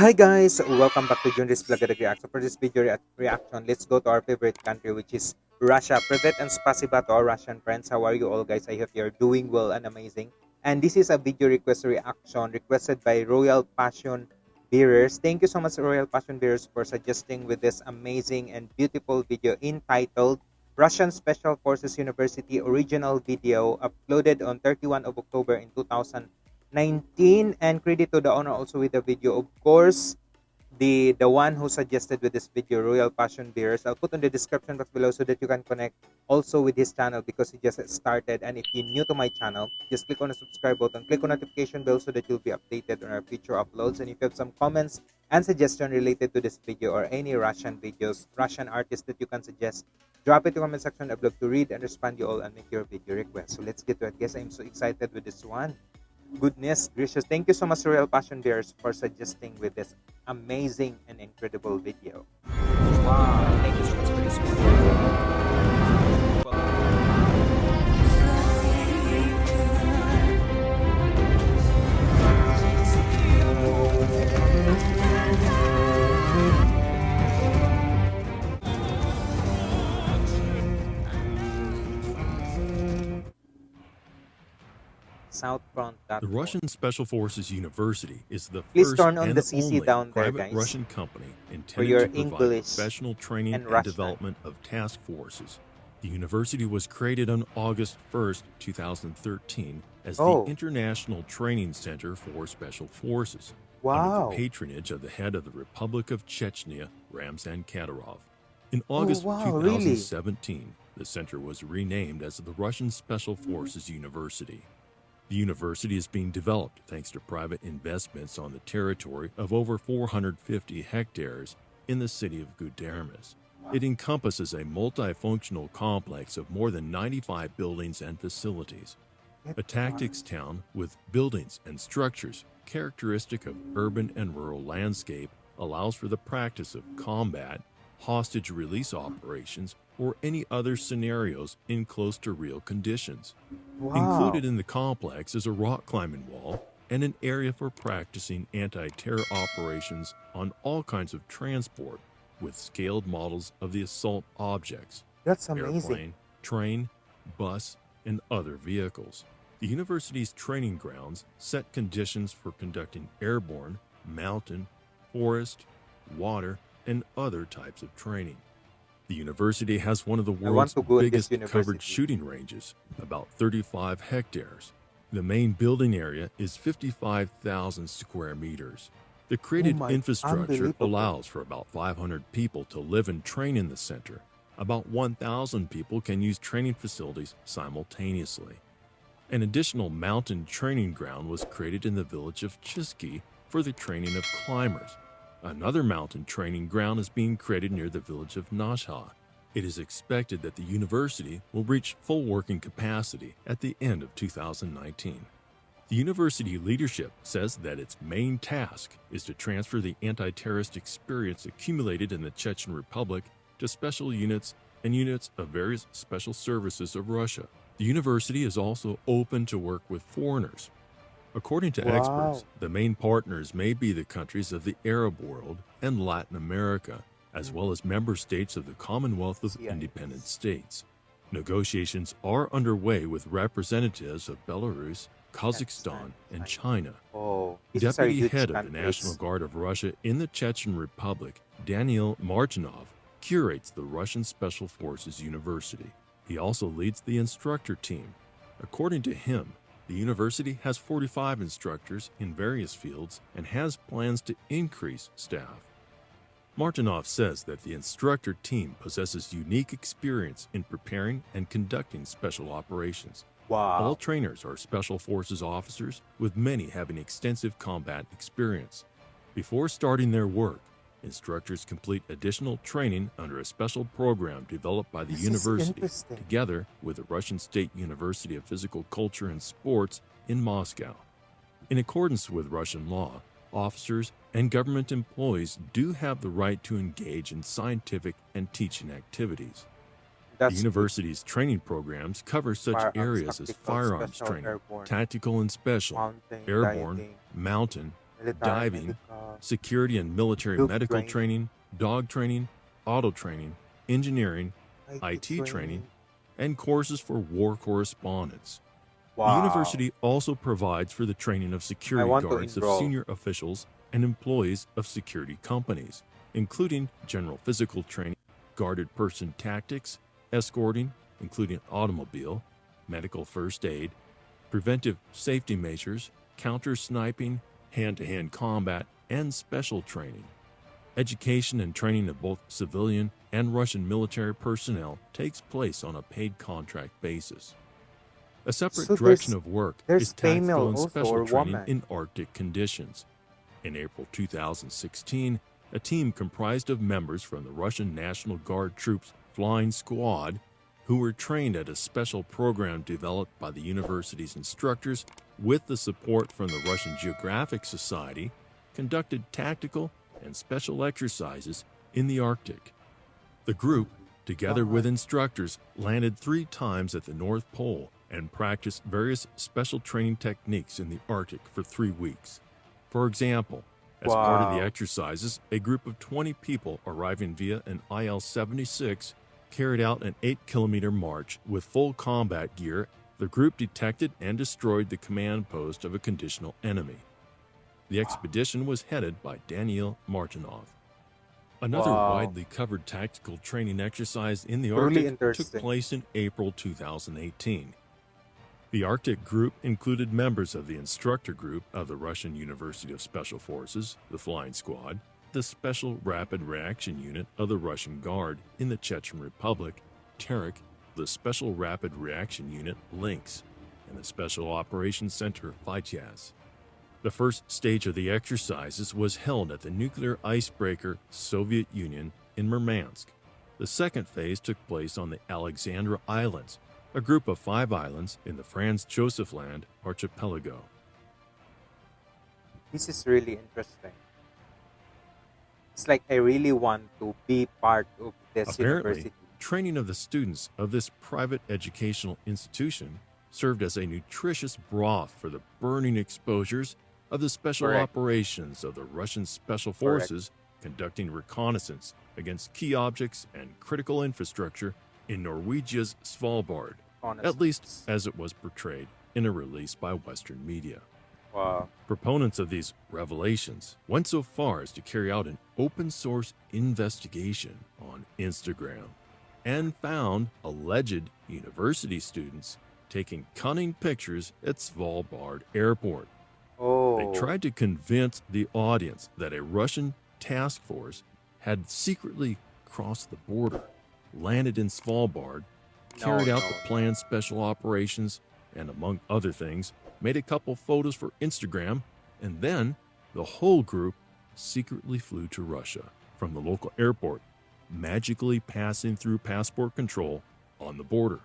Hi guys, welcome back to Junris Vlog Reaction. For this video rea- reaction, let's go to our favorite country which is Russia. Privet and spasiba to our Russian friends. How are you all guys? I hope you're doing well and amazing. And this is a video request reaction requested by Royal Passion Bearers. Thank you so much Royal Passion Bearers for suggesting with this amazing and beautiful video entitled Russian Special Forces University original video uploaded on 31 of October in 2000 19 and credit to the owner also with the video. Of course the the one who suggested with this video royal passion bearers i'll put on the description box below so that you can connect also with his channel because he just started. And if you're new to my channel just click on the subscribe button click on notification bell so that you'll be updated on our future uploads. And if you have some comments and suggestion related to this video or any russian videos russian artists that you can suggest drop it in the comment section i'd love to read and respond you all and make your video request. So let's get to it. Guys i'm so excited with this one goodness gracious. Thank you so much royal passion bearers for suggesting with this amazing and incredible video. Wow. Thank you so much for this south front The Russian Special Forces University is the Please first turn on and the CC only down private Russian company intended your to provide English professional training and and, development of task forces. The university was created on August 1st, 2013 as Oh. the International Training Center for Special Forces under wow the patronage of the head of the Republic of Chechnya, Ramzan Kadyrov. In oh, August Oh, wow, really? 2017, the center was renamed as the Russian Special mm-hmm. Forces University. The university is being developed thanks to private investments on the territory of over 450 hectares in the city of Gudermes. It encompasses a multifunctional complex of more than 95 buildings and facilities. A tactics town with buildings and structures characteristic of urban and rural landscape allows for the practice of combat, hostage release operations, or any other scenarios in close to real conditions. wow Included in the complex is a rock climbing wall and an area for practicing anti terror operations on all kinds of transport with scaled models of the assault objects that's amazing airplane, train, bus, and other vehicles. The university's training grounds set conditions for conducting airborne, mountain, forest, water, and other types of training. The university has one of the world's to go at this biggest covered shooting ranges, about 35 hectares. The main building area is 55,000 square meters. The created Oh my- infrastructure allows for about 500 people to live and train in the center. About 1,000 people can use training facilities simultaneously. An additional mountain training ground was created in the village of Chishki for the training of climbers. Another mountain training ground is being created near the village of Nashkha. It is expected that the university will reach full working capacity at the end of 2019. The university leadership says that its main task is to transfer the anti terrorist experience accumulated in the Chechen Republic to special units and units of various special services of Russia. The university is also open to work with foreigners. According to Wow. experts, the main partners may be the countries of the Arab world and Latin America, as well as member states of the Commonwealth of Yeah. Independent States. Negotiations are underway with representatives of Belarus, Kazakhstan, and China. oh this is our Deputy head of the. National Guard of Russia in the Chechen Republic, Daniil Martynov, curates the Russian Special Forces University. He also leads the instructor team. According to him, the university has 45 instructors in various fields and has plans to increase staff. Martynov says that the instructor team possesses unique experience in preparing and conducting special operations. All trainers are Special Forces officers, with many having extensive combat experience. Before starting their work, instructors complete additional training under a special program developed by the This university together with the Russian State University of Physical Culture and Sports in Moscow. In accordance with Russian law, officers and government employees do have the right to engage in scientific and teaching activities. that's the university's training programs cover such areas as firearms training, airborne, tactical and special, mountain airborne, mountain, diving, security and military medical training. dog training, auto training, engineering, IT training, and courses for war correspondence. Wow. The university also provides for the training of security guards of senior officials and employees of security companies, including general physical training, guarded person tactics, escorting, including automobile, medical first aid, preventive safety measures, counter sniping, hand to hand combat, and special training. Education and training of both civilian and Russian military personnel takes place on a paid contract basis. A separate So direction of work is tactical and special training woman? in Arctic conditions. In April 2016, a team comprised of members from the Russian National Guard Troops Flying Squad, who were trained at a special program developed by the university's instructors with the support from the Russian Geographic Society, conducted tactical and special exercises in the Arctic. The group, together with instructors, landed three times at the North Pole and practiced various special training techniques in the Arctic for three weeks. For example, as part of the exercises, a group of 20 people arriving via an IL 76 carried out an 8 kilometer march with full combat gear. The group detected and destroyed the command post of a conditional enemy. The expedition was headed by Daniil Martynov. Another Wow. widely covered tactical training exercise in the Really Arctic took place in April 2018. The Arctic group included members of the instructor group of the Russian University of Special Forces, the Flying Squad, the Special Rapid Reaction Unit of the Russian Guard in the Chechen Republic, Terek, the Special Rapid Reaction Unit, Lynx, and the Special Operations Center, Vityaz. The first stage of the exercises was held at the nuclear icebreaker Soviet Union in Murmansk. The second phase took place on the Alexandra Islands, a group of five islands in the Franz Josef Land archipelago. This is really interesting. It's like I really want to be part of this Apparently, university. Training of the students of this private educational institution served as a nutritious broth for the burning exposures of the special Correct. operations of the Russian Special Correct. Forces conducting reconnaissance against key objects and critical infrastructure in Norwegia's Svalbard, at least as it was portrayed in a release by Western media. Wow. Proponents of these revelations went so far as to carry out an open source investigation on Instagram and found alleged university students taking cunning pictures at Svalbard Airport. Oh. They tried to convince the audience that a Russian task force had secretly crossed the border, landed in Svalbard, No, carried out no, the planned special operations, and among other things, made a couple photos for Instagram, and then the whole group secretly flew to Russia from the local airport, magically passing through passport control on the border.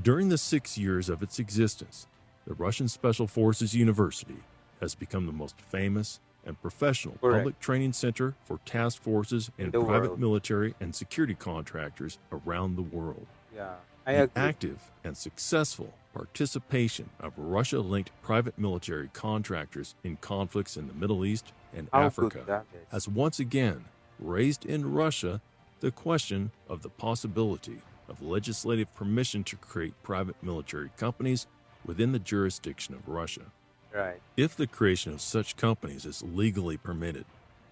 During the six years of its existence, the Russian Special Forces University has become the most famous and professional Correct. public training center for task forces and the private world. military and security contractors around the world. Yeah. I The active and successful participation of Russia linked private military contractors in conflicts in the Middle East and How Africa good that is. has once again raised in Russia the question of the possibility of legislative permission to create private military companies within the jurisdiction of Russia. right. If the creation of such companies is legally permitted,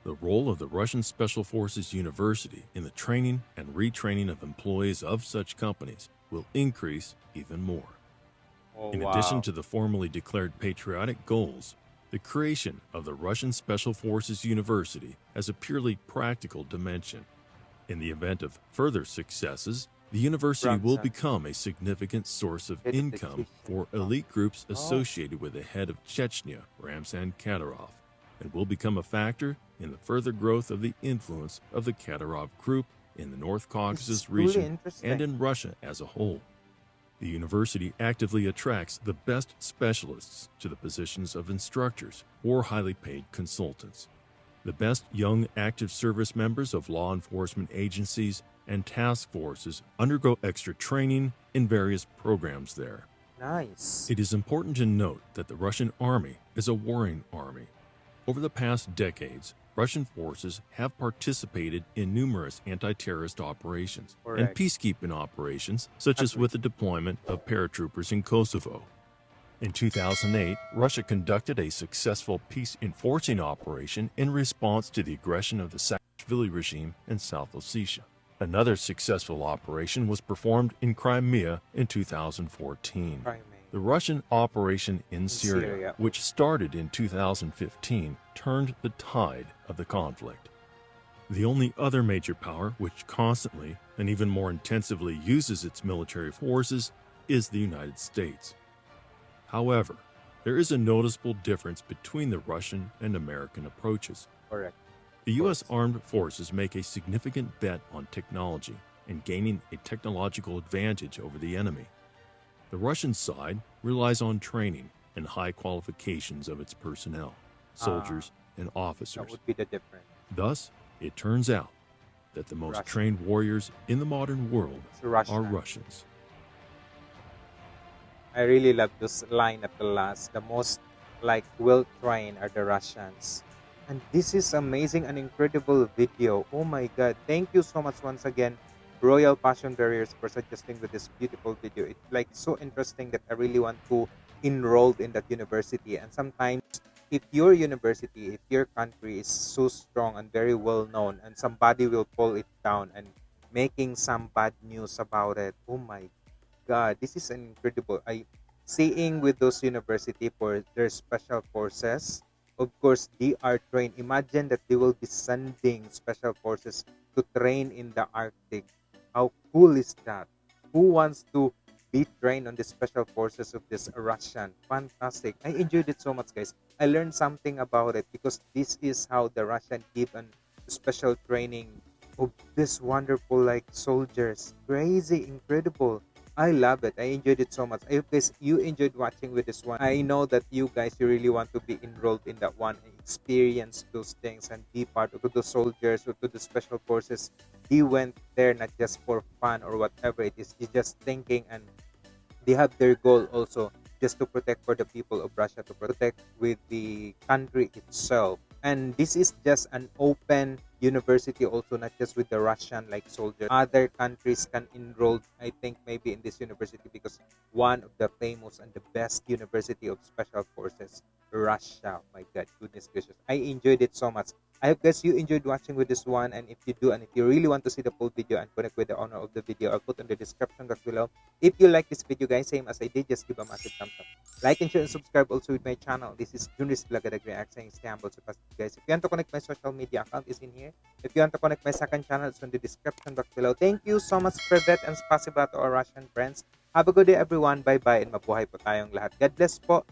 the role of the Russian Special Forces University in the training and retraining of employees of such companies will increase even more. Oh, In wow. addition to the formally declared patriotic goals, the creation of the Russian Special Forces University has a purely practical dimension. In the event of further successes, the university will become a significant source of income for elite groups Oh. associated with the head of Chechnya, Ramzan Kadyrov, and will become a factor in the further growth of the influence of the Kadyrov group in the North Caucasus region and in Russia as a whole. The university actively attracts the best specialists to the positions of instructors or highly paid consultants. The best young active service members of law enforcement agencies and task forces undergo extra training in various programs there. nice. It is important to note that the Russian army is a warring army. Over the past decades, Russian forces have participated in numerous anti-terrorist operations and peacekeeping operations, such as with the deployment of paratroopers in Kosovo. In 2008, Russia conducted a successful peace enforcing operation in response to the aggression of the Saakashvili regime in South Ossetia. Another successful operation was performed in Crimea in 2014. Crimea. The Russian operation in Syria, Syria. which started in 2015, turned the tide of the conflict. The only other major power which constantly and even more intensively uses its military forces is the United States. However, there is a noticeable difference between the Russian and American approaches. Correct. The U.S. armed forces make a significant bet on technology and gaining a technological advantage over the enemy. The Russian side relies on training and high qualifications of its personnel, ah, soldiers, and That officers. would be the difference. Thus, it turns out that the most Russian. trained warriors in the modern world It's Russia. are Russians. I really love this line at the last. The most like well trained are the Russians. And this is amazing and incredible video. Oh my god. Thank you so much once again, Royal Passion Bearers for suggesting with this beautiful video. It's like so interesting that I really want to enroll in that university. And sometimes if your university, if your country is so strong and very well known and somebody will pull it down and making some bad news about it. Oh my god this is incredible i seeing with those university for their special forces of course they are trained imagine that they will be sending special forces to train in the arctic how cool is that who wants to be trained on the special forces of this russian fantastic i enjoyed it so much guys i learned something about it because this is how the russian give an special training of this wonderful like soldiers crazy incredible I love it. I enjoyed it so much. I hope guys you enjoyed watching with this one. I know that you guys you really want to be enrolled in that one experience those things and be part of the soldiers or to the special forces. They went there not just for fun or whatever it is. They just thinking and they have their goal also just to protect for the people of Russia to protect with the country itself. And this is just an open university also not just with the Russian like soldiers. Other countries can enroll I think maybe in this university because one of the famous and the best university of special forces Russia. My god, goodness gracious. I enjoyed it so much. I hope guys you enjoyed watching with this one and if you do and if you really want to see the full video and connect with the owner of the video I'll put in the description box below. If you like this video guys same as I did just give a massive thumbs up. Like and share and subscribe also with my channel. This is Junris Blagadag React saying stay humble so guys. If you want to connect my social media account is in here. If you want to connect my second channel it's in the description box below. Thank you so much for that and spasiba to our Russian friends. Have a good day everyone. Bye bye and mabuhay po tayong lahat. God bless po.